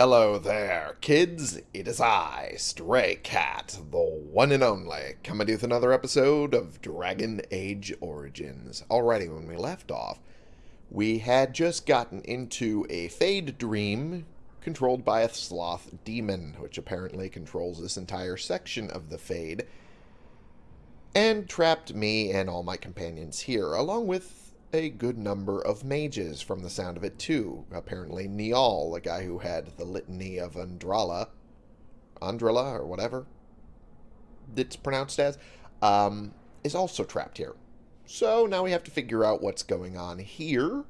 Hello there, kids. It is I, Stray Cat, the one and only, coming with another episode of Dragon Age Origins. Alrighty, when we left off, we had just gotten into a Fade Dream controlled by a Sloth Demon, which apparently controls this entire section of the Fade, and trapped me and all my companions here, along with a good number of mages from the sound of it too. Apparently Niall, the guy who had the litany of Andrala, Andrala or whatever it's pronounced as, um, is also trapped here. So now we have to figure out what's going on here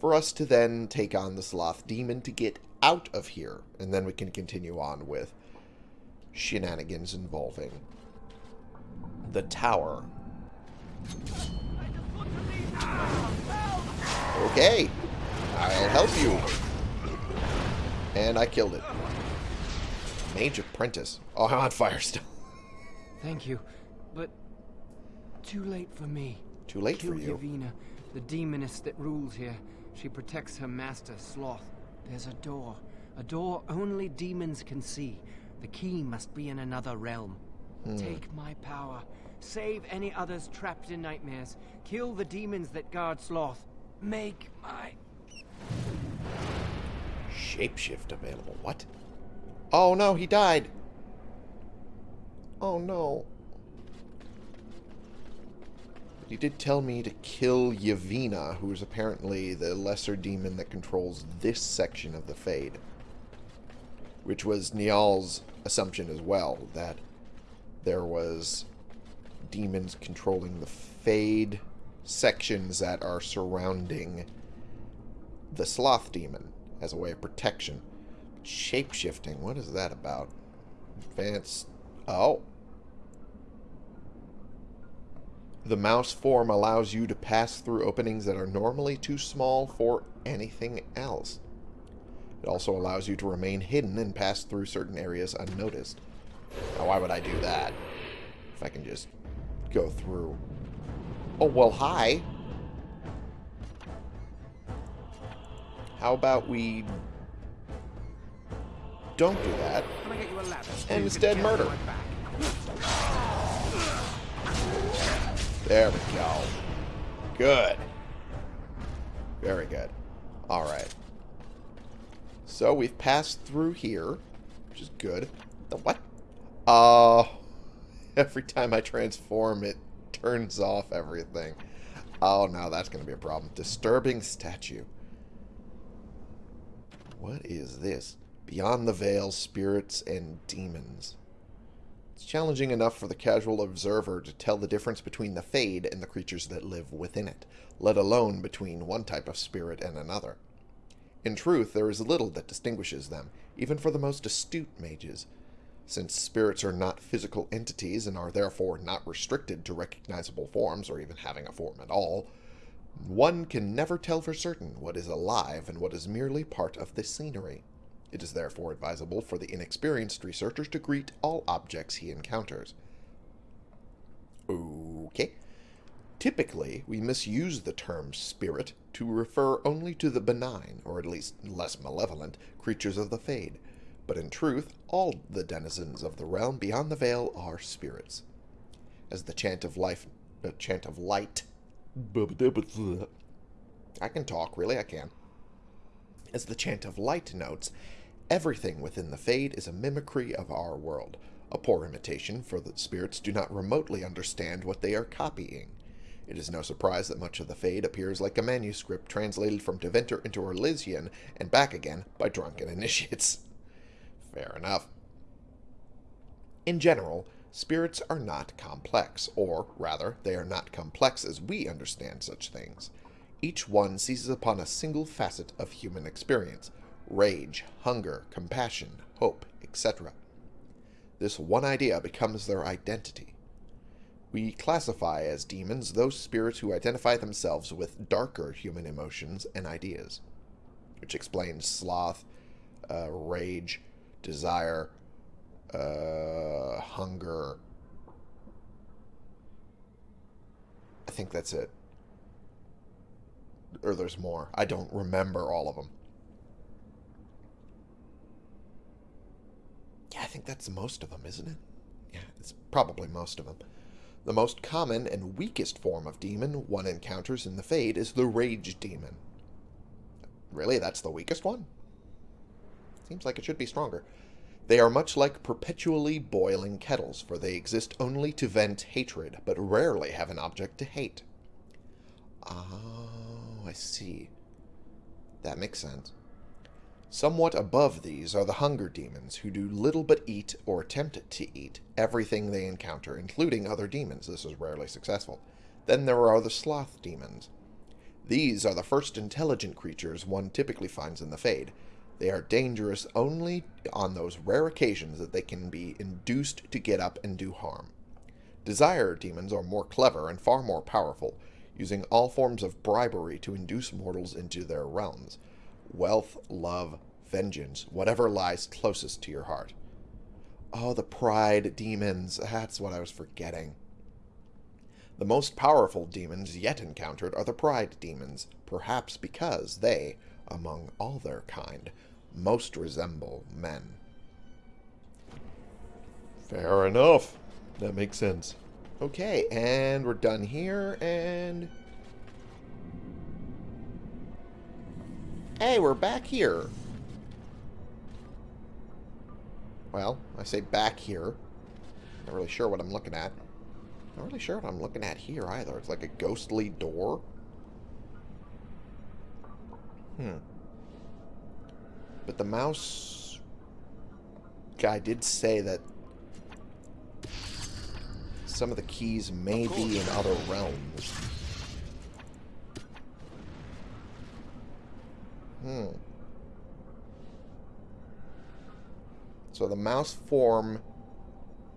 for us to then take on the Sloth Demon to get out of here. And then we can continue on with shenanigans involving the tower. Okay. I'll help you. And I killed it. Mage Apprentice. Oh, I'm on fire still. Thank you, but too late for me. Too late Kill for you. Yavina, the demoness that rules here. She protects her master, Sloth. There's a door. A door only demons can see. The key must be in another realm. Hmm. Take my power. Save any others trapped in nightmares. Kill the demons that guard Sloth. Make my... Shapeshift available. What? Oh no, he died. Oh no. He did tell me to kill Yavina, who is apparently the lesser demon that controls this section of the Fade. Which was Niall's assumption as well, that there was demons controlling the Fade sections that are surrounding the Sloth Demon as a way of protection. Shapeshifting, what is that about? Advanced... Oh. The mouse form allows you to pass through openings that are normally too small for anything else. It also allows you to remain hidden and pass through certain areas unnoticed. Now, why would I do that? If I can just go through. Oh, well, hi. How about we don't do that Can I get you a ladder? and instead murder? carry my back. There we go. Good. Very good. Alright. So we've passed through here, which is good. The what? Oh, every time I transform, it turns off everything. Oh, no, that's going to be a problem. Disturbing statue. What is this? Beyond the Veil, Spirits and Demons. It's challenging enough for the casual observer to tell the difference between the Fade and the creatures that live within it, let alone between one type of spirit and another. In truth, there is little that distinguishes them, even for the most astute mages. Since spirits are not physical entities and are therefore not restricted to recognizable forms or even having a form at all, one can never tell for certain what is alive and what is merely part of the scenery. It is therefore advisable for the inexperienced researcher to greet all objects he encounters. Okay. Typically, we misuse the term spirit to refer only to the benign, or at least less malevolent, creatures of the Fade. But in truth, all the denizens of the realm beyond the veil are spirits. As the chant of life, the chant of light. I can talk, really, I can. As the chant of light notes, everything within the Fade is a mimicry of our world, a poor imitation, for the spirits do not remotely understand what they are copying. It is no surprise that much of the Fade appears like a manuscript translated from Tevinter into Orlesian and back again by drunken initiates. Fair enough. In general, spirits are not complex, or, rather, they are not complex as we understand such things. Each one seizes upon a single facet of human experience rage, hunger, compassion, hope, etc. This one idea becomes their identity. We classify as demons those spirits who identify themselves with darker human emotions and ideas, which explains sloth, uh, rage, desire, uh, hunger. I think that's it. Or there's more. I don't remember all of them. Yeah, I think that's most of them, isn't it? Yeah, it's probably most of them. The most common and weakest form of demon one encounters in the Fade is the Rage Demon. Really, that's the weakest one? Seems like it should be stronger. They are much like perpetually boiling kettles, for they exist only to vent hatred, but rarely have an object to hate. Oh, I see. That makes sense. Somewhat above these are the hunger demons, who do little but eat, or attempt to eat, everything they encounter, including other demons. This is rarely successful. Then there are the sloth demons. These are the first intelligent creatures one typically finds in the Fade. They are dangerous only on those rare occasions that they can be induced to get up and do harm. Desire demons are more clever and far more powerful, using all forms of bribery to induce mortals into their realms. Wealth, love, vengeance, whatever lies closest to your heart. Oh, the pride demons. That's what I was forgetting. The most powerful demons yet encountered are the pride demons, perhaps because they, among all their kind, most resemble men. Fair enough. That makes sense. Okay, and we're done here, and... Hey, we're back here. Well, I say back here. Not really sure what I'm looking at. Not really sure what I'm looking at here either. It's like a ghostly door. Hmm. But the mouse guy did say that some of the keys may be in other realms. Hmm. So the mouse form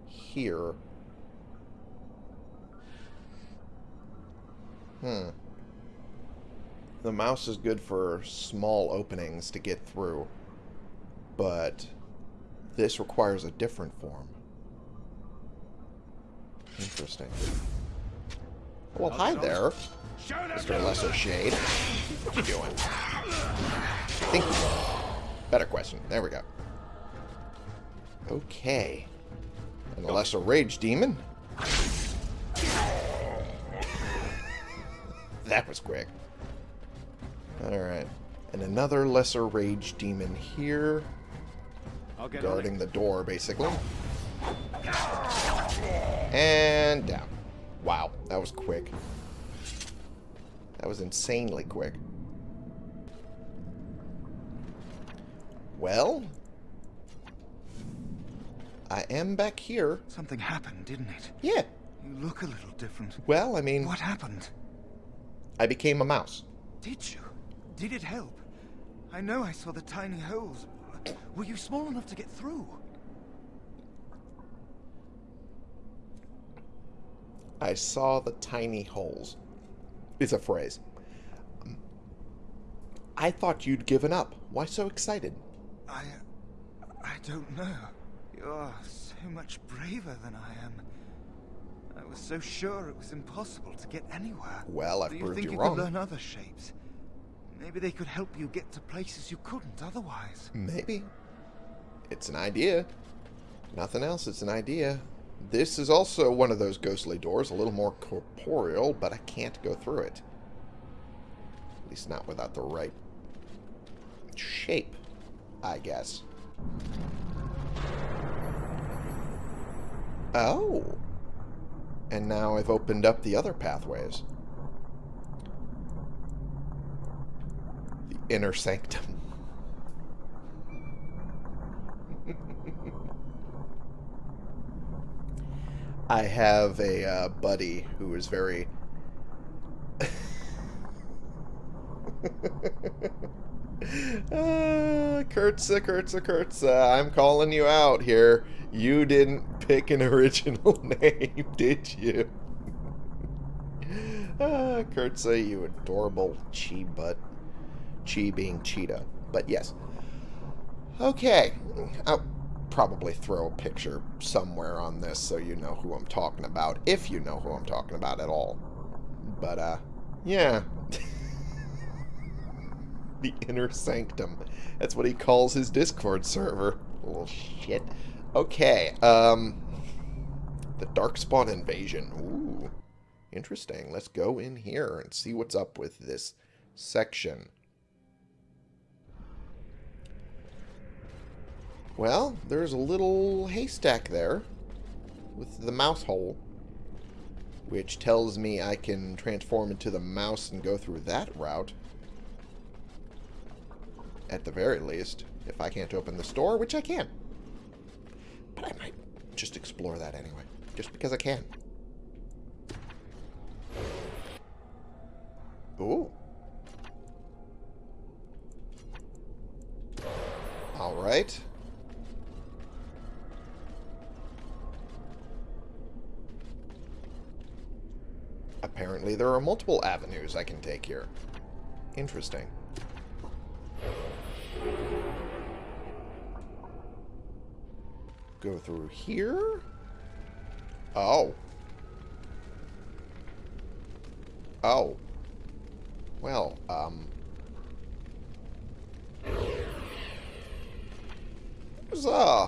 here. Hmm. The mouse is good for small openings to get through, but this requires a different form. Interesting. Well, hi there, Mr. Lesser Shade. What you doing? Think Better question. There we go. Okay. And a oh. Lesser Rage Demon. that was quick. Alright. And another Lesser Rage Demon here. Guarding the door, basically. And down. Wow, that was quick. That was insanely quick. Well, I am back here. Something happened, didn't it? Yeah. You look a little different. Well, I mean... What happened? I became a mouse. Did you? Did it help? I know I saw the tiny holes. Were you small enough to get through? I saw the tiny holes. It's a phrase. Um, I thought you'd given up. Why so excited? I... I don't know. You're so much braver than I am. I was so sure it was impossible to get anywhere. Well, I've Do you proved think you you wrong. could learn other shapes? Maybe they could help you get to places you couldn't otherwise. Maybe. It's an idea. Nothing else, it's an idea. This is also one of those ghostly doors, a little more corporeal, but I can't go through it. At least not without the right shape, I guess. Oh. And now I've opened up the other pathways. Inner sanctum. I have a uh, buddy who is very. uh, Kurtza, Kurtza, Kurtza, I'm calling you out here. You didn't pick an original name, did you? uh, Kurtza, you adorable chi butt. Chi being cheetah. But yes. Okay. I'll probably throw a picture somewhere on this so you know who I'm talking about. If you know who I'm talking about at all. But, uh, yeah. the inner sanctum. That's what he calls his Discord server. Little shit. Okay, um... The Darkspawn Invasion. Ooh, interesting. Let's go in here and see what's up with this section. Well, there's a little haystack there with the mouse hole, which tells me I can transform into the mouse and go through that route. At the very least, if I can't open the store, which I can. But I might just explore that anyway, just because I can. Ooh. All right. Apparently there are multiple avenues I can take here. Interesting. Go through here? Oh. Oh. Well, um... There's uh,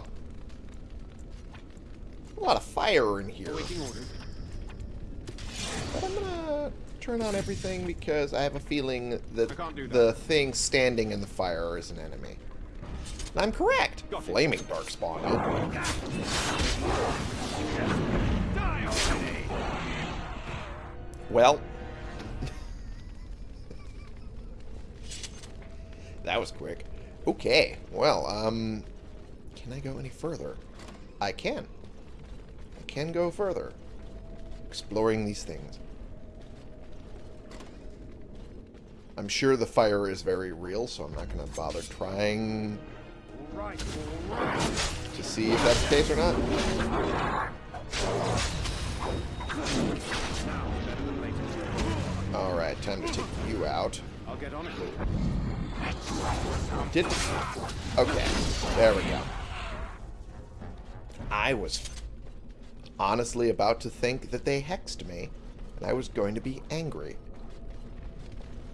a lot of fire in here. Waiting orders. But I'm gonna turn on everything because I have a feeling that, I can't do that. the thing standing in the fire is an enemy. And I'm correct. Got it. Flaming Darkspawn. Oh. Die! Well. that was quick. Okay. Well, um... Can I go any further? I can. I can go further. Exploring these things. I'm sure the fire is very real, so I'm not going to bother trying to see if that's the case or not. Alright, time to take you out. I'll get on it. Did Okay, there we go. I was honestly about to think that they hexed me, and I was going to be angry.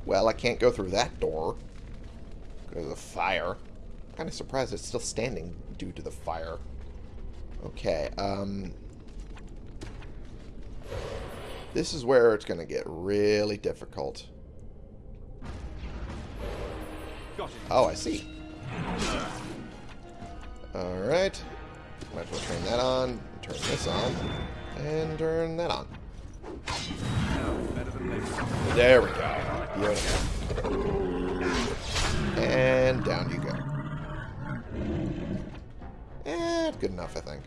Well, I can't go through that door because of the fire. I'm kind of surprised it's still standing due to the fire. Okay, um... This is where it's going to get really difficult. Oh, I see. Alright. Might as well turn that on, turn this on, and turn that on. Now, better than later. There we go. Beautiful. And down you go. Eh, good enough, I think.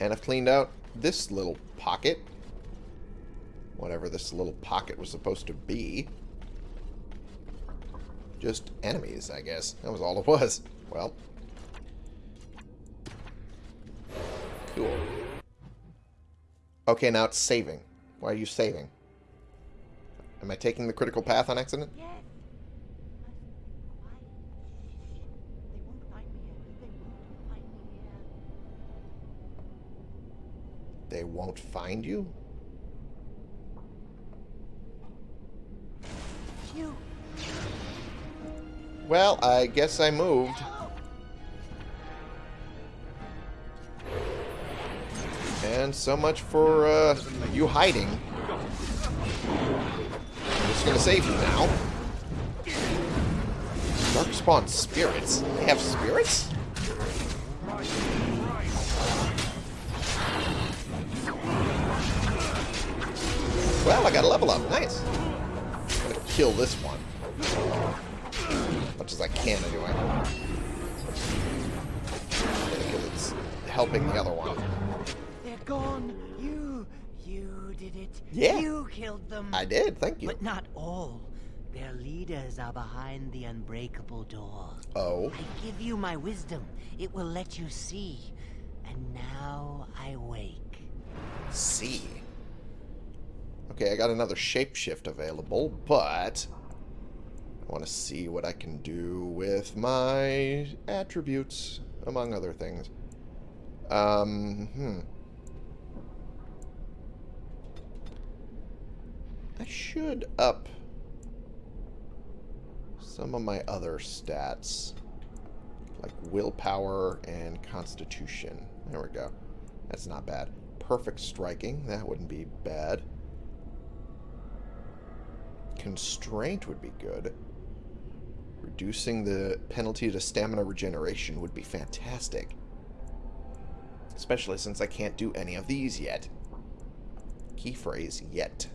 And I've cleaned out this little pocket. Whatever this little pocket was supposed to be. Just enemies, I guess. That was all it was. Well. Cool. Okay, now it's saving. Why are you saving? Am I taking the critical path on accident? Yes. They won't find me here. They won't find me here. They won't find you? You. Well, I guess I moved. And so much for uh, you hiding. I'm just gonna save you now. Dark Darkspawn spirits. They have spirits? Well, I got a level up. Nice. I'm gonna kill this one. As much as I can, anyway. Because it's helping the other one. They're gone. You. You did it. Yeah. You killed them. I did, thank you. But not all. Their leaders are behind the unbreakable door. Oh. I give you my wisdom. It will let you see. And now I wake. See. Okay, I got another shapeshift available, but I want to see what I can do with my attributes, among other things. Um, hmm. I should up some of my other stats, like willpower and constitution. There we go. That's not bad. Perfect striking. That wouldn't be bad. Constraint would be good. Reducing the penalty to stamina regeneration would be fantastic. Especially since I can't do any of these yet. Key phrase, yet.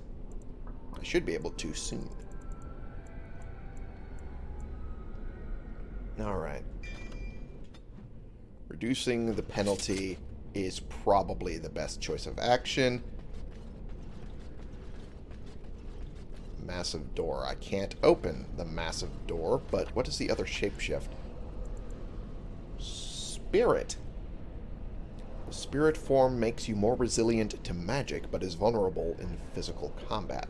I should be able to soon. Alright. Reducing the penalty is probably the best choice of action. Massive door. I can't open the massive door, but what is the other shapeshift? Spirit. The spirit form makes you more resilient to magic, but is vulnerable in physical combat.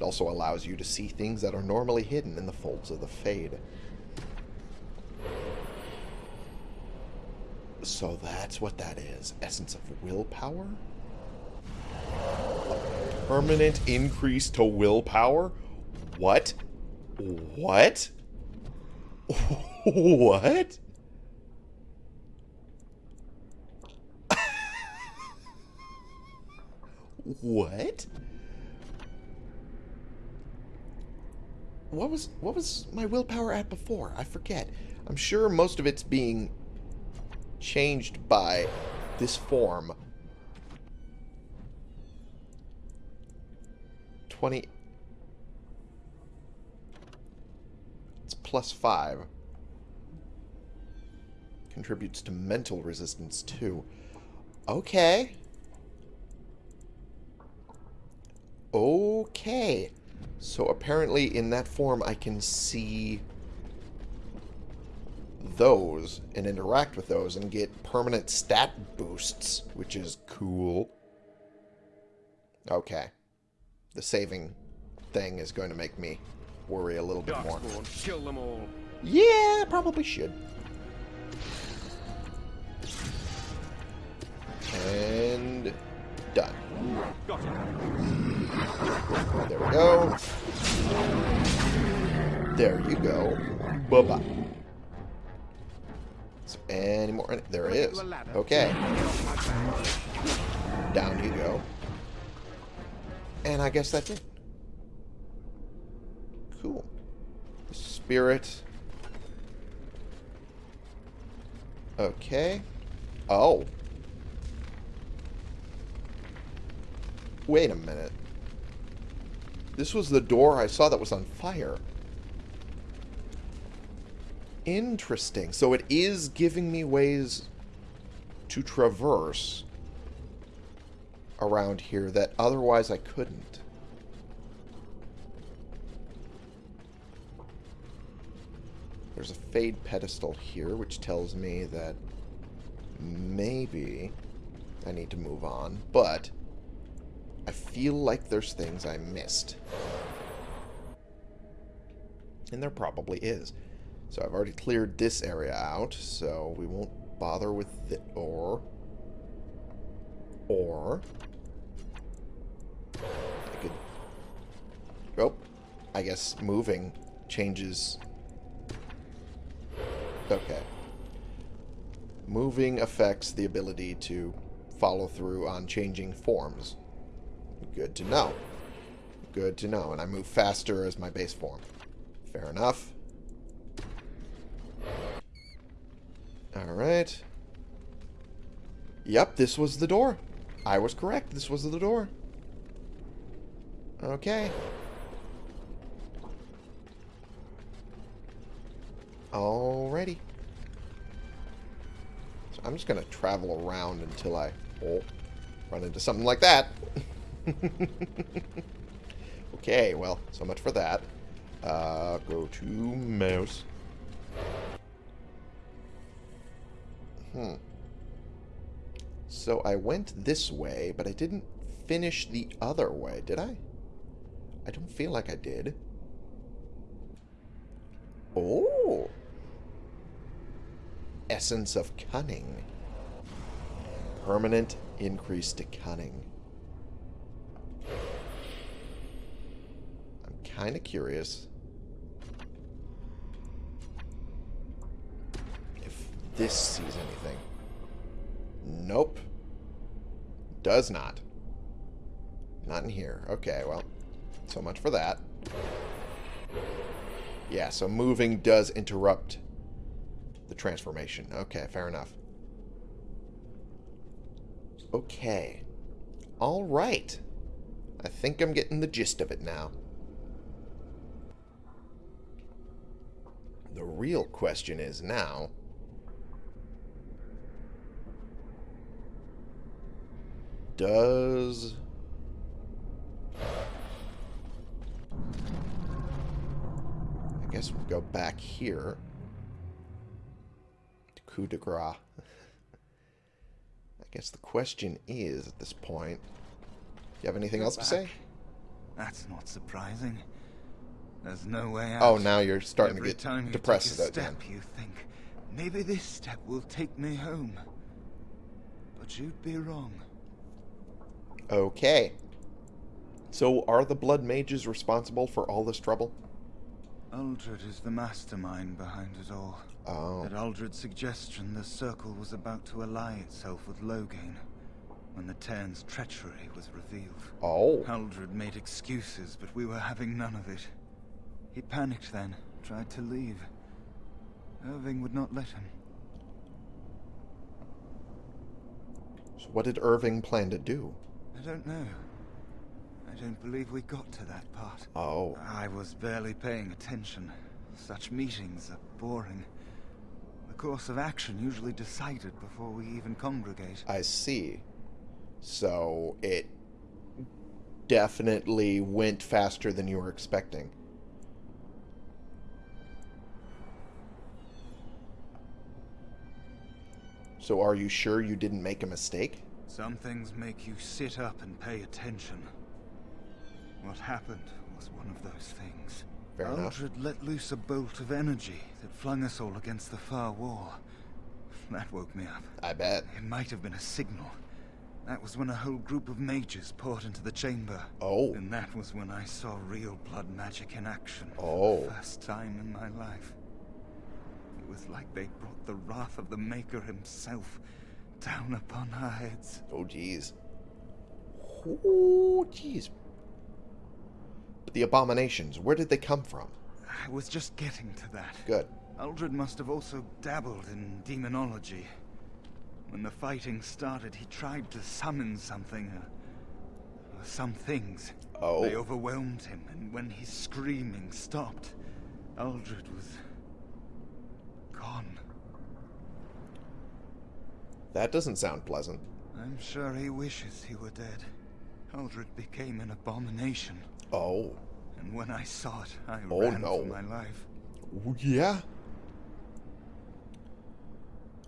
It also allows you to see things that are normally hidden in the folds of the Fade. So that's what that is. Essence of willpower? A permanent increase to willpower? What? What? what? what? What was what was my willpower at before? I forget. I'm sure most of it's being changed by this form. 20... It's plus 5. Contributes to mental resistance, too. Okay. Okay. So apparently in that form I can see those and interact with those and get permanent stat boosts, which is cool. Okay. The saving thing is going to make me worry a little bit more. Kill them all. Yeah, probably should. And done. There we go. There you go. Bye-bye. Any more? There it is. Okay. Down you go. And I guess that's it. Cool. Spirit. Okay. Oh. Wait a minute. This was the door I saw that was on fire. Interesting. So it is giving me ways to traverse around here that otherwise I couldn't. There's a fade pedestal here, which tells me that maybe I need to move on, but I feel like there's things I missed. And there probably is. So I've already cleared this area out, so we won't bother with the Or... Or... I could... Oh, I guess moving changes... Okay. Moving affects the ability to follow through on changing forms. Good to know. Good to know. And I move faster as my base form. Fair enough. Alright. Yep, this was the door. I was correct. This was the door. Okay. Alrighty. So I'm just going to travel around until I oh, run into something like that. okay, well, so much for that. Uh, go to mouse. Hmm. So I went this way, but I didn't finish the other way, did I? I don't feel like I did. Oh! Essence of Cunning. Permanent increase to Cunning. Kind of curious. If this sees anything. Nope. Does not. Not in here. Okay, well, so much for that. Yeah, so moving does interrupt the transformation. Okay, fair enough. Okay. All right. I think I'm getting the gist of it now. The real question is now... Does... I guess we'll go back here. To coup de grace. I guess the question is, at this point... Do you have anything Go else to say? That's not surprising. There's no way out. Oh, now you're starting Every to get time you depressed take a again. you think maybe this step will take me home. But you'd be wrong. Okay. So are the Blood Mages responsible for all this trouble? Uldred is the mastermind behind it all. Oh. At Uldred's suggestion, the Circle was about to ally itself with Loghain when the teyrn's treachery was revealed. Oh. Uldred made excuses, but we were having none of it. He panicked then, tried to leave. Irving would not let him. So what did Irving plan to do? I don't know. I don't believe we got to that part. Oh. I was barely paying attention. Such meetings are boring. The course of action usually decided before we even congregate. I see. So it definitely went faster than you were expecting. So are you sure you didn't make a mistake? Some things make you sit up and pay attention. What happened was one of those things. Fair enough. Let loose a bolt of energy that flung us all against the far wall. That woke me up. I bet. It might have been a signal. That was when a whole group of mages poured into the chamber. Oh. And that was when I saw real blood magic in action Oh. first time in my life. It was like they brought the wrath of the Maker himself down upon our heads. Oh, jeez. Oh, jeez. But the abominations, where did they come from? I was just getting to that. Good. Uldred must have also dabbled in demonology. When the fighting started, he tried to summon something. Uh, some things. Oh. They overwhelmed him, and when his screaming stopped, Uldred was... gone. That doesn't sound pleasant. I'm sure he wishes he were dead. Uldred became an abomination, Oh. and when I saw it, I Oh, ran no. for my life. Yeah.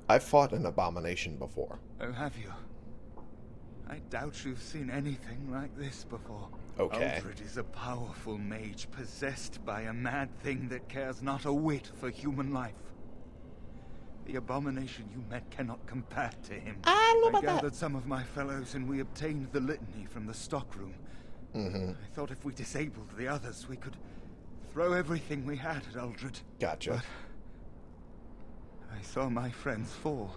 I've fought an abomination before. Oh, have you? I doubt you've seen anything like this before. Okay. Uldred is a powerful mage possessed by a mad thing that cares not a whit for human life. The abomination you met cannot compare to him. I don't know about that. gathered some of my fellows and we obtained the litany from the stockroom. Mm-hmm. I thought if we disabled the others, we could throw everything we had at Uldred. Gotcha. But I saw my friends fall,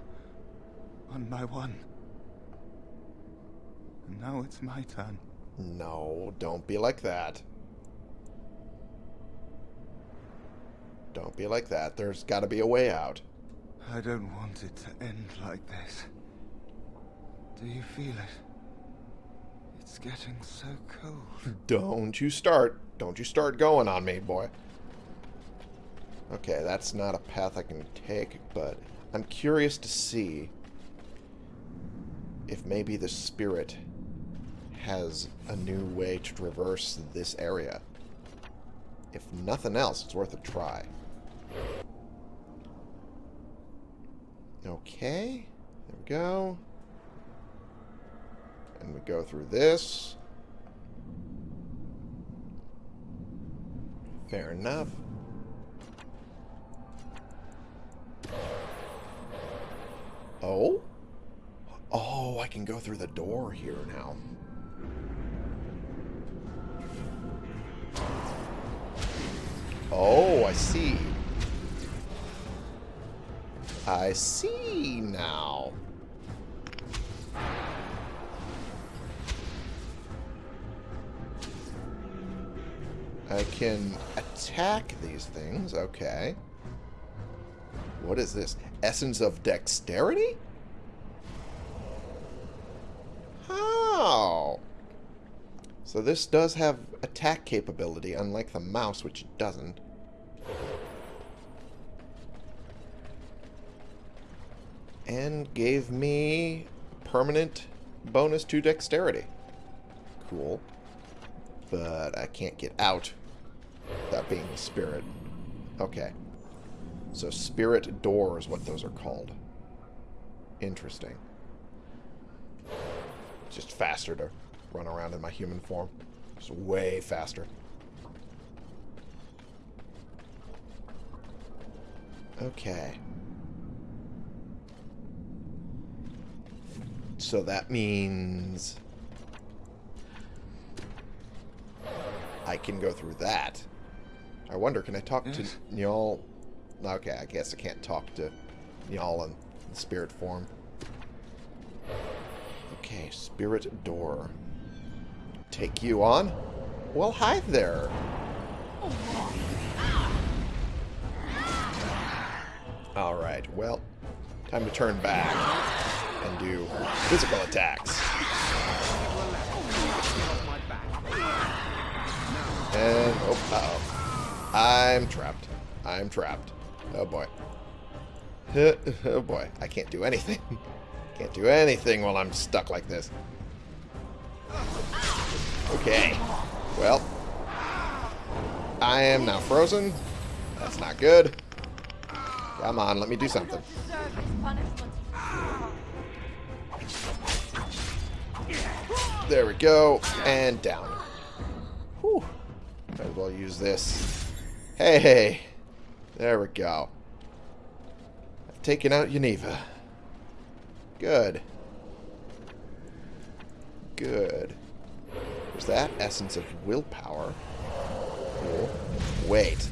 one by one. And now it's my turn. No, don't be like that. Don't be like that. There's got to be a way out. I don't want it to end like this. Do you feel it? It's getting so cold. Don't you start. Don't you start going on me, boy. Okay, that's not a path I can take, but I'm curious to see if maybe the spirit has a new way to traverse this area. If nothing else, it's worth a try. Okay, there we go. And we go through this. Fair enough. Oh? Oh, I can go through the door here now. Oh, I see. I see now. I can attack these things. Okay. What is this? Essence of dexterity? How? So this does have attack capability, unlike the mouse, which doesn't. And gave me permanent bonus to dexterity. Cool. But I can't get out without being a spirit. Okay. So spirit door is what those are called. Interesting. It's just faster to run around in my human form. It's way faster. Okay. So that means... I can go through that. I wonder, can I talk to Niall? Okay, I guess I can't talk to Niall in spirit form. Okay, spirit door. Take you on? Well, hi there. Alright, well, time to turn back and do physical attacks. And, oh, uh oh I'm trapped. I'm trapped. Oh boy. oh boy, I can't do anything. Can't do anything while I'm stuck like this. Okay. Well. I am now frozen. That's not good. Come on, let me do something. There we go. And down. Whew. Might as well use this. Hey! There we go. I've taken out Yeneva. Good. Good. There's that essence of willpower. Cool. Wait.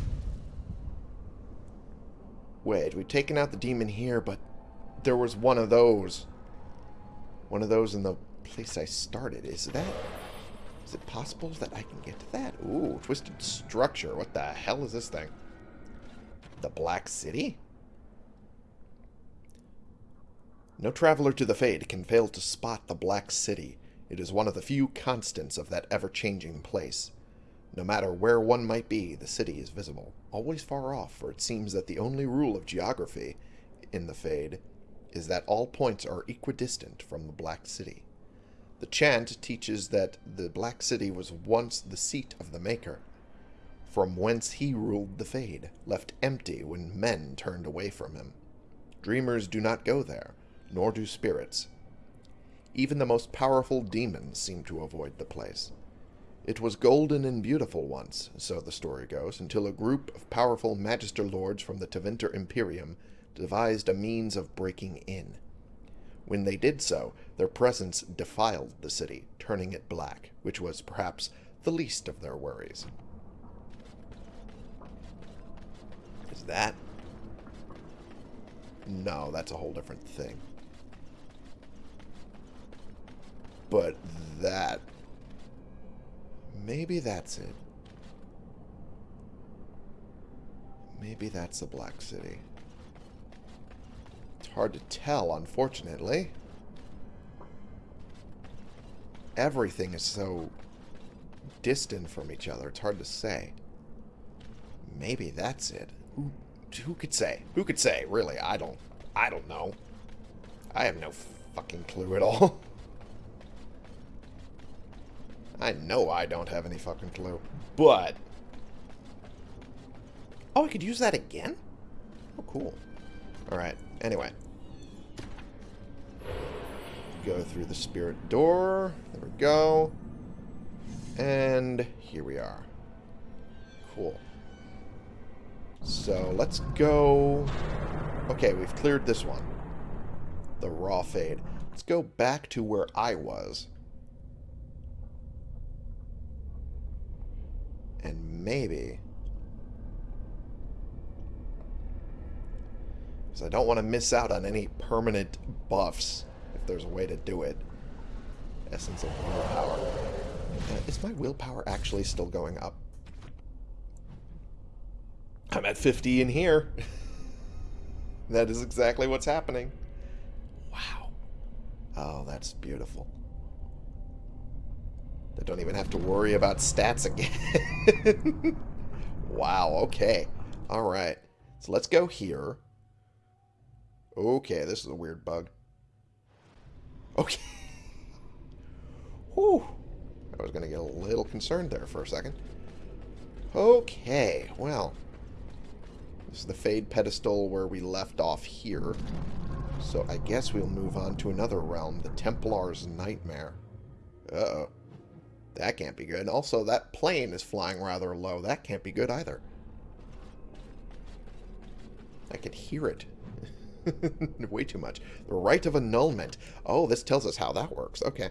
Wait, we've taken out the demon here, but there was one of those. One of those in the place I started. Is that... Is it possible that I can get to that? Ooh, twisted structure. What the hell is this thing? The Black City? No traveler to the Fade can fail to spot the Black City. It is one of the few constants of that ever-changing place. No matter where one might be, the city is visible, always far off, for it seems that the only rule of geography in the Fade is that all points are equidistant from the Black City. The chant teaches that the Black City was once the seat of the Maker, from whence he ruled the Fade, left empty when men turned away from him. Dreamers do not go there, nor do spirits. Even the most powerful demons seem to avoid the place. It was golden and beautiful once, so the story goes, until a group of powerful Magister Lords from the Tevinter Imperium devised a means of breaking in. When they did so, their presence defiled the city, turning it black, which was perhaps the least of their worries. Is that? No, that's a whole different thing. But that... Maybe that's it. Maybe that's the Black City. It's hard to tell, unfortunately. Everything is so distant from each other. It's hard to say. Maybe that's it. Who, who could say? Who could say? Really, I don't. I don't know. I have no fucking clue at all. I know I don't have any fucking clue. But... Oh, I could use that again? Oh, cool. Alright, anyway. Go through the spirit door. There we go. And here we are. Cool. So, let's go... Okay, we've cleared this one. The raw fade. Let's go back to where I was. And maybe... Because I don't want to miss out on any permanent buffs, if there's a way to do it. Essence of willpower. Uh, is my willpower actually still going up? I'm at 50 in here. that is exactly what's happening. Wow. Oh, that's beautiful. I don't even have to worry about stats again. wow, okay. Alright. So let's go here. Okay, this is a weird bug. Okay. Whew. I was going to get a little concerned there for a second. Okay, well. This is the Fade pedestal where we left off here. So I guess we'll move on to another realm, the Templar's Nightmare. Uh-oh. That can't be good. Also, that plane is flying rather low. That can't be good either. I can hear it. Way too much. The Rite of Annulment. Oh, this tells us how that works. Okay.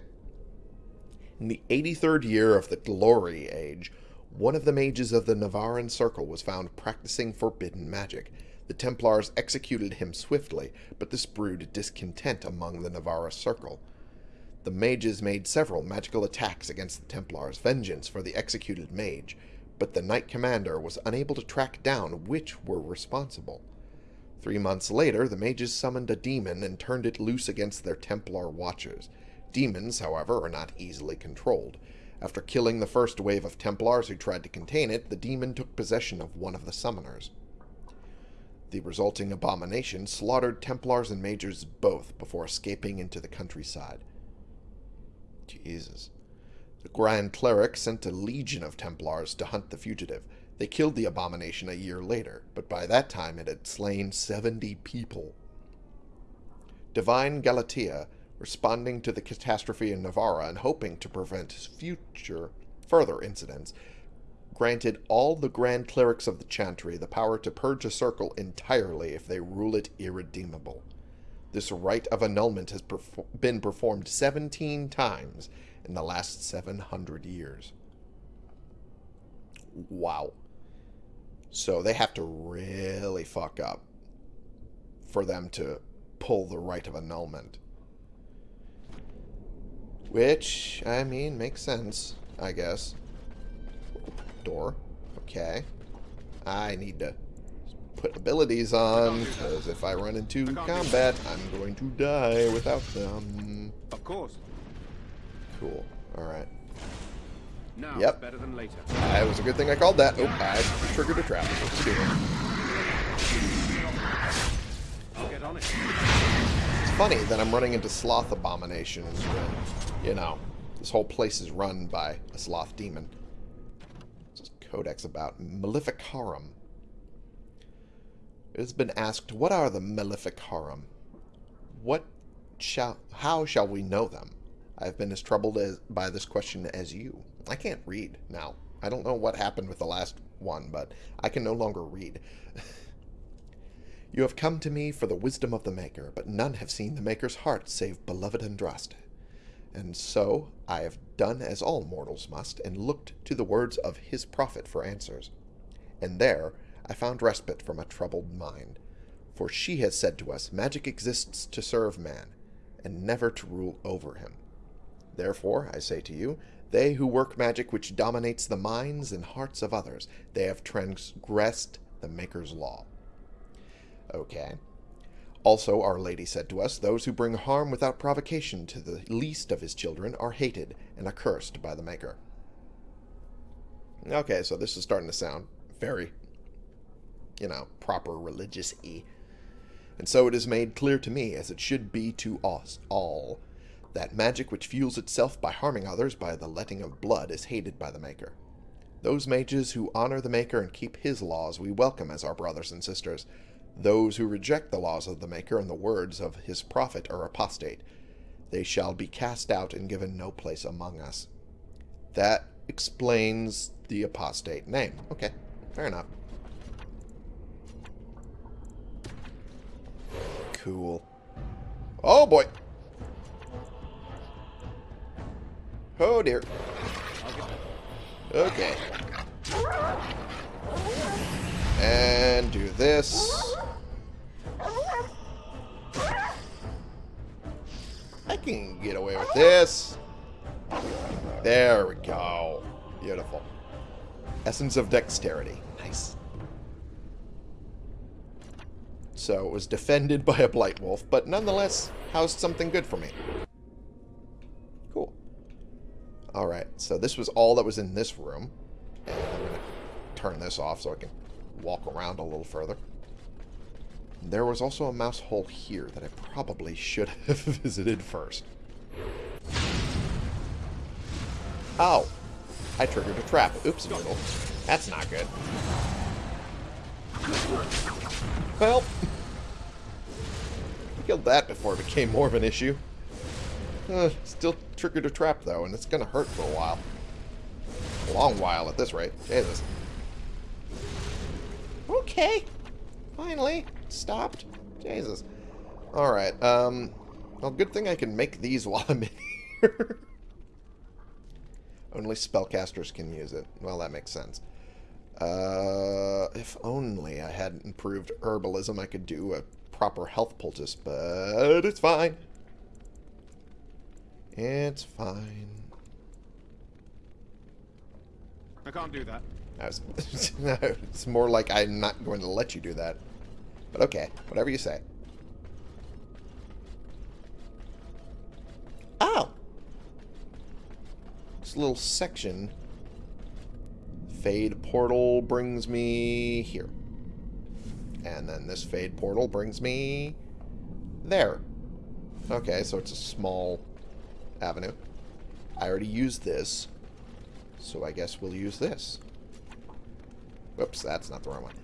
In the 83rd year of the Glory Age, one of the mages of the Nevarran Circle was found practicing forbidden magic. The Templars executed him swiftly, but this brewed discontent among the Nevarra Circle. The mages made several magical attacks against the Templars' vengeance for the executed mage, but the Knight Commander was unable to track down which were responsible. Three months later, the mages summoned a demon and turned it loose against their Templar watchers. Demons, however, are not easily controlled. After killing the first wave of Templars who tried to contain it, the demon took possession of one of the summoners. The resulting abomination slaughtered Templars and mages both before escaping into the countryside. Jesus. The Grand Cleric sent a legion of Templars to hunt the fugitive. They killed the abomination a year later, but by that time it had slain 70 people. Divine Galatea, responding to the catastrophe in Nevarra and hoping to prevent future further incidents, granted all the Grand Clerics of the Chantry the power to purge a circle entirely if they rule it irredeemable. This rite of annulment has been performed 17 times in the last 700 years. Wow. So they have to really fuck up for them to pull the rite of annulment. Which, I mean, makes sense, I guess. Door. Okay. I need to put abilities on, because if I run into combat, I'm going to die without them. Of course. Cool. Alright. Now Yep. better than later. That was a good thing I called that. Oh, I triggered a trap. Let's do get on it. It's funny that I'm running into sloth abominations when, you know, this whole place is run by a sloth demon. What's this codex about? Maleficarum. It has been asked, what are the Maleficarum? What shall, how shall we know them? I have been as troubled as, by this question as you. I can't read now. I don't know what happened with the last one, but I can no longer read. you have come to me for the wisdom of the Maker, but none have seen the Maker's heart save beloved Andraste. And so I have done as all mortals must, and looked to the words of his prophet for answers. And there I found respite from a troubled mind. For she has said to us, magic exists to serve man, and never to rule over him. Therefore, I say to you, they who work magic which dominates the minds and hearts of others, they have transgressed the Maker's law. Okay. Also, Our Lady said to us, those who bring harm without provocation to the least of his children are hated and accursed by the Maker. Okay, so this is starting to sound very, you know, proper religious-y. And so it is made clear to me, as it should be to us all, that magic which fuels itself by harming others by the letting of blood is hated by the Maker. Those mages who honor the Maker and keep his laws we welcome as our brothers and sisters. Those who reject the laws of the Maker and the words of his prophet are apostate. They shall be cast out and given no place among us. That explains the apostate name. Okay, fair enough. Cool. Oh boy. Oh, dear. Okay. And do this. I can get away with this. There we go. Beautiful. Essence of dexterity. Nice. So it was defended by a Blight Wolf, but nonetheless housed something good for me. Alright, so this was all that was in this room. And I'm going to turn this off so I can walk around a little further. There was also a mouse hole here that I probably should have visited first. Oh. I triggered a trap. Oops, noodle. That's not good. Well. Killed that before it became more of an issue. Uh, still triggered a trap, though, and it's going to hurt for a while. A long while at this rate. Jesus. Okay. Finally. Stopped. Jesus. Alright, um... Well, good thing I can make these while I'm in here. Only spellcasters can use it. Well, that makes sense. Uh, if only I had improved herbalism, I could do a proper health poultice, but it's fine. It's fine. I can't do that. Was, it's more like I'm not going to let you do that. But okay, whatever you say. Oh! This little section. Fade portal brings me here. And then this fade portal brings me there. Okay, so it's a small avenue. I already used this, so I guess we'll use this. Whoops, that's not the right one.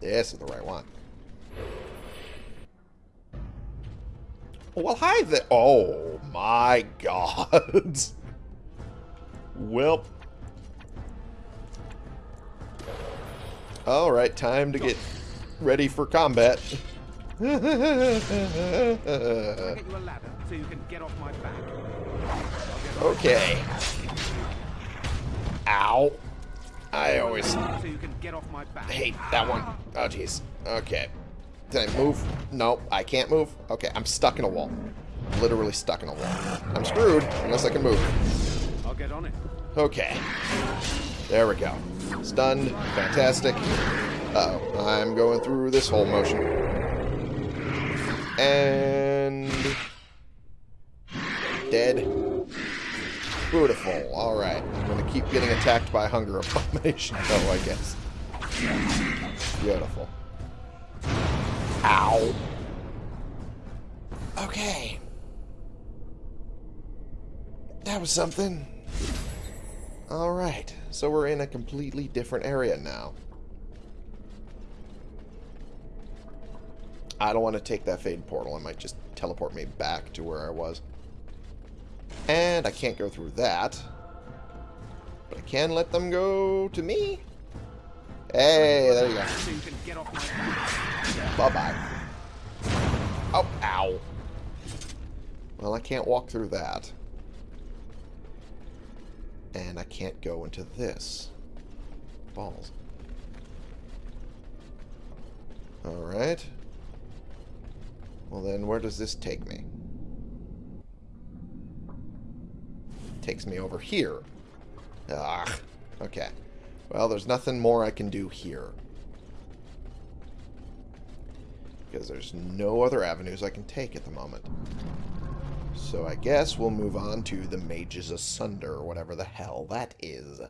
This is the right one. Well, hi there. Oh, my God. well. Alright, time to get ready for combat. Can I get you a ladder so you can get off my back? okay. Ow. I always So you can get off my back. hate that one. Oh, jeez. Okay. Did I move? No, I can't move. Okay, I'm stuck in a wall. Literally stuck in a wall. I'm screwed unless I can move. I'll get on it. Okay. There we go. Stunned. Fantastic. Uh oh I'm going through this whole motion. And... Dead. Beautiful. Alright. I'm going to keep getting attacked by Hunger Abomination, though, oh, I guess. Beautiful. Ow. Okay. That was something. Alright, so we're in a completely different area now. I don't want to take that Fade Portal. It might just teleport me back to where I was. And I can't go through that. But I can let them go to me. Hey, there you go. Bye-bye. Oh, ow. Well, I can't walk through that. And I can't go into this. Balls. Alright. Well then, where does this take me? Takes me over here. Ah, okay. Well, there's nothing more I can do here. Because there's no other avenues I can take at the moment. So I guess we'll move on to the Mages Asunder, or whatever the hell that is.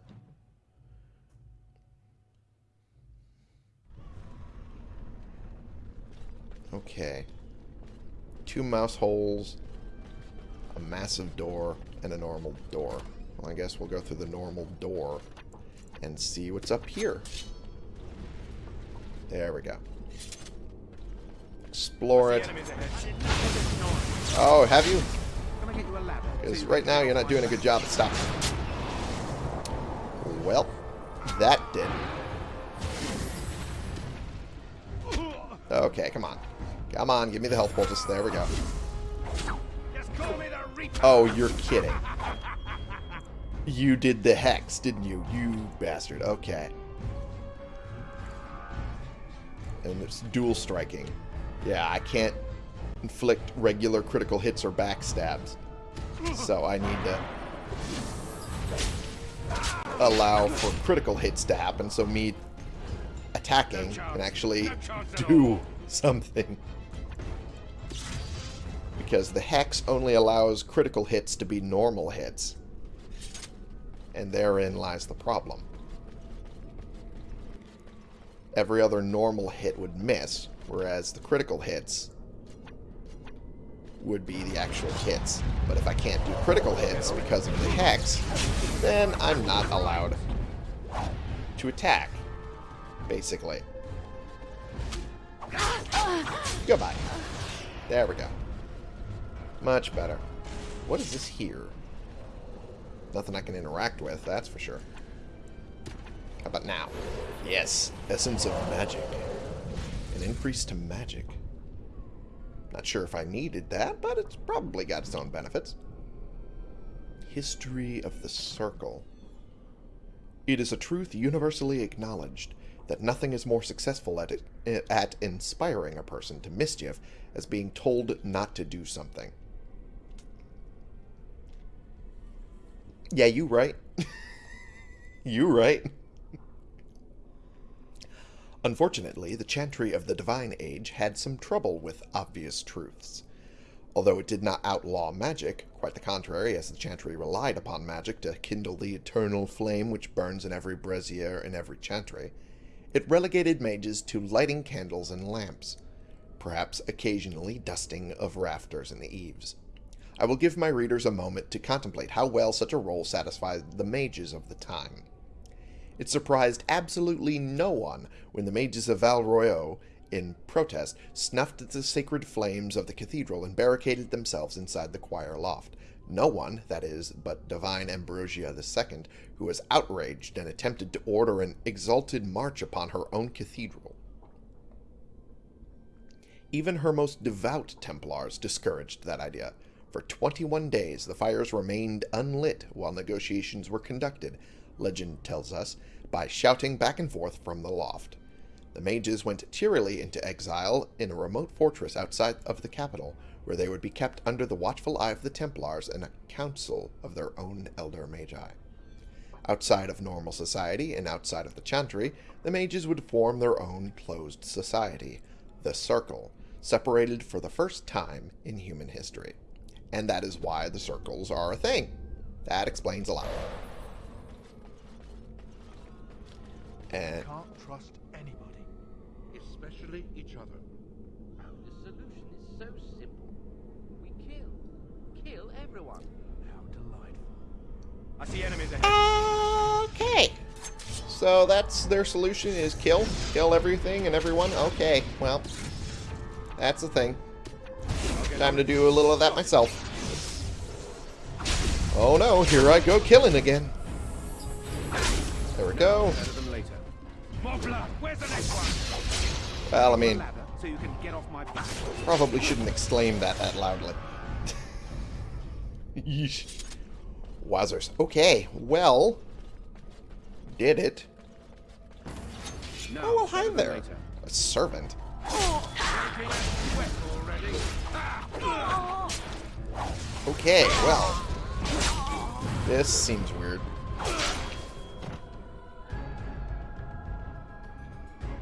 Okay. Two mouse holes, a massive door, and a normal door. Well, I guess we'll go through the normal door and see what's up here. There we go. Explore it. Oh, have you? Can I get you a ladder? so Because right now you're not doing a good job at stopping. Well, that did. Okay, come on. Come on, give me the health poultice. There we go. Just call me the Reaper. Oh, you're kidding. You did the hex, didn't you? You bastard. Okay. And it's dual striking. Yeah, I can't inflict regular critical hits or backstabs. So I need to allow for critical hits to happen, so me attacking can actually do something. Because the Hex only allows critical hits to be normal hits. And therein lies the problem. Every other normal hit would miss, whereas the critical hits would be the actual hits. But if I can't do critical hits because of the Hex, then I'm not allowed to attack, basically. Goodbye. There we go. Much better. What is this here? Nothing I can interact with, that's for sure. How about now? Yes, Essence of Magic. An increase to magic. Not sure if I needed that, but it's probably got its own benefits. History of the Circle. It is a truth universally acknowledged that nothing is more successful at, it, at inspiring a person to mischief as being told not to do something. Yeah, you right. you right. Unfortunately, the Chantry of the Divine Age had some trouble with obvious truths. Although it did not outlaw magic, quite the contrary, as the Chantry relied upon magic to kindle the eternal flame which burns in every brazier in every Chantry, it relegated mages to lighting candles and lamps, perhaps occasionally dusting of rafters and the eaves. I will give my readers a moment to contemplate how well such a role satisfied the mages of the time. It surprised absolutely no one when the mages of Val Royeaux, in protest, snuffed at the sacred flames of the cathedral and barricaded themselves inside the choir loft. No one, that is, but divine Ambrosia II, who was outraged and attempted to order an exalted march upon her own cathedral. Even her most devout Templars discouraged that idea. For 21 days, the fires remained unlit while negotiations were conducted, legend tells us, by shouting back and forth from the loft. The mages went cheerily into exile in a remote fortress outside of the capital, where they would be kept under the watchful eye of the Templars and a council of their own elder magi. Outside of normal society and outside of the Chantry, the mages would form their own closed society, the Circle, separated for the first time in human history. And that is why the circles are a thing. That explains a lot. And Can't trust anybody, especially each other. The solution is so simple. We kill. Kill everyone. How delightful. I see enemies ahead. Okay. So that's their solution is kill? Kill everything and everyone? Okay, well, that's the thing. Time to do a little of that myself. Oh no, here I go killing again. There we go. Better than later. More blood. Where's the next one? Well, I mean, Ladder, so you can get off my back. probably shouldn't exclaim that that loudly. Yeesh. Wowzers. Okay, well, did it. Oh, well, hi there. A servant. Okay, well. This seems weird.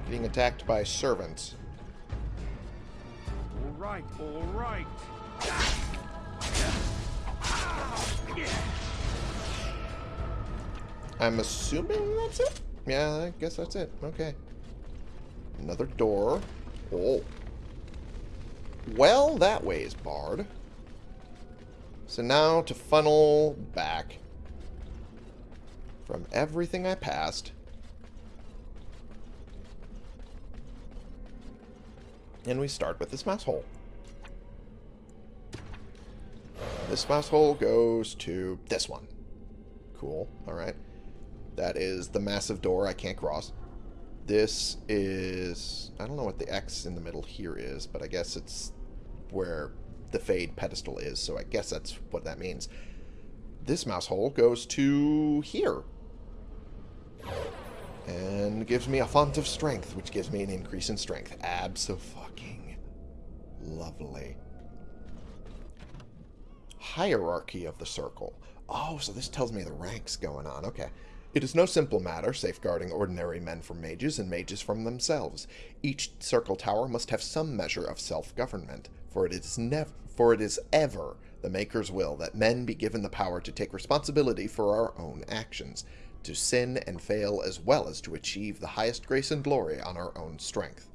Getting attacked by servants. All right, all right. I'm assuming that's it? Yeah, I guess that's it. Okay. Another door. Oh. Well, that way is barred. So now to funnel back from everything I passed. And we start with this mouse hole. This mouse hole goes to this one. Cool. Alright. That is the massive door I can't cross. This is... I don't know what the X in the middle here is, but I guess it's where the Fade pedestal is, so I guess that's what that means. This mouse hole goes to here. And gives me a font of strength, which gives me an increase in strength. Abso-fucking lovely. hierarchy of the circle. Oh, so this tells me the ranks going on. Okay. It is no simple matter safeguarding ordinary men from mages and mages from themselves. Each circle tower must have some measure of self-government, for it is never for it is ever the Maker's will that men be given the power to take responsibility for our own actions, to sin and fail as well as to achieve the highest grace and glory on our own strength.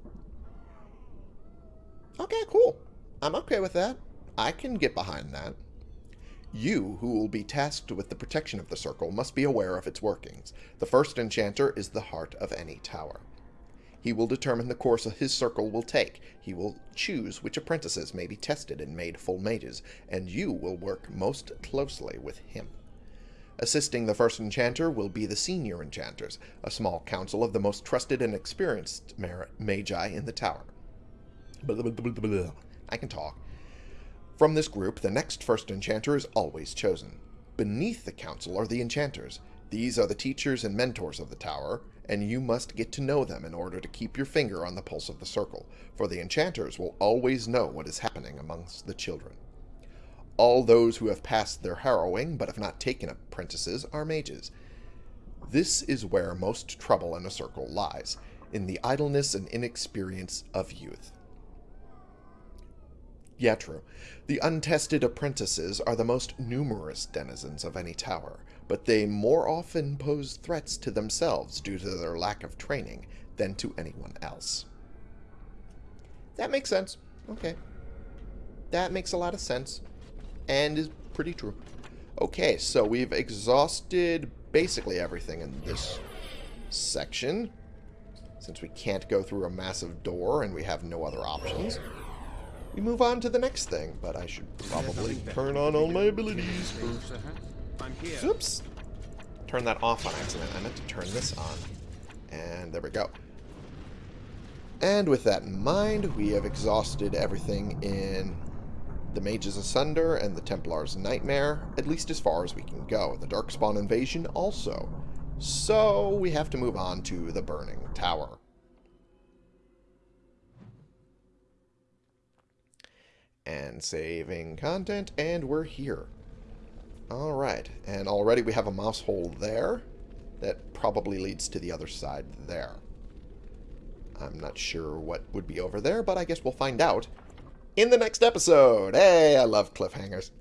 Okay, cool. I'm okay with that. I can get behind that. You, who will be tasked with the protection of the circle, must be aware of its workings. The first enchanter is the heart of any tower. He will determine the course his circle will take. He will choose which apprentices may be tested and made full mages, and you will work most closely with him. Assisting the first enchanter will be the senior enchanters, a small council of the most trusted and experienced magi in the tower. I can talk. From this group, the next first enchanter is always chosen. Beneath the council are the enchanters. These are the teachers and mentors of the tower, and you must get to know them in order to keep your finger on the pulse of the circle, for the enchanters will always know what is happening amongst the children. All those who have passed their harrowing but have not taken apprentices are mages. This is where most trouble in a circle lies, in the idleness and inexperience of youth. Yeah, true. The untested apprentices are the most numerous denizens of any tower, but they more often pose threats to themselves due to their lack of training than to anyone else. That makes sense. Okay. That makes a lot of sense. And is pretty true. Okay, so we've exhausted basically everything in this section. Since we can't go through a massive door and we have no other options we move on to the next thing, but I should probably turn on all my abilities first. I'm here. Oops. Turn that off on accident. I meant to turn this on. And there we go. And with that in mind, we have exhausted everything in the Mage's Asunder and the Templar's Nightmare, at least as far as we can go. The Darkspawn Invasion also. So we have to move on to the Burning Tower. and saving content, and we're here. Alright, and already we have a mouse hole there. That probably leads to the other side there. I'm not sure what would be over there, but I guess we'll find out in the next episode. Hey, I love cliffhangers.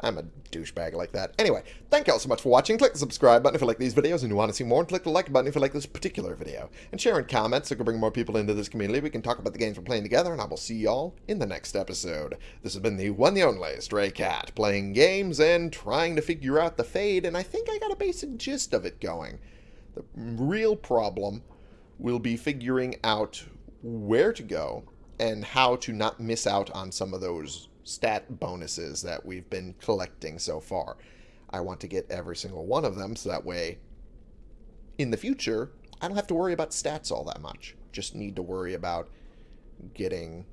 I'm a douchebag like that. Anyway, thank you all so much for watching. Click the subscribe button if you like these videos and you want to see more, and click the like button if you like this particular video. And share and comment so we can bring more people into this community. We can talk about the games we're playing together, and I will see y'all in the next episode. This has been the one the only Stray Cat, playing games and trying to figure out the fade, and I think I got a basic gist of it going. The real problem will be figuring out where to go and how to not miss out on some of those stat bonuses that we've been collecting so far. I want to get every single one of them so that way in the future I don't have to worry about stats all that much. Just need to worry about getting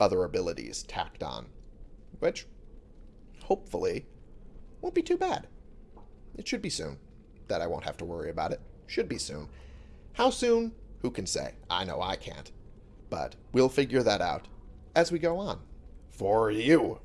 other abilities tacked on. Which, hopefully, won't be too bad. It should be soon that I won't have to worry about it. Should be soon. How soon? Who can say? I know I can't. But we'll figure that out as we go on for you.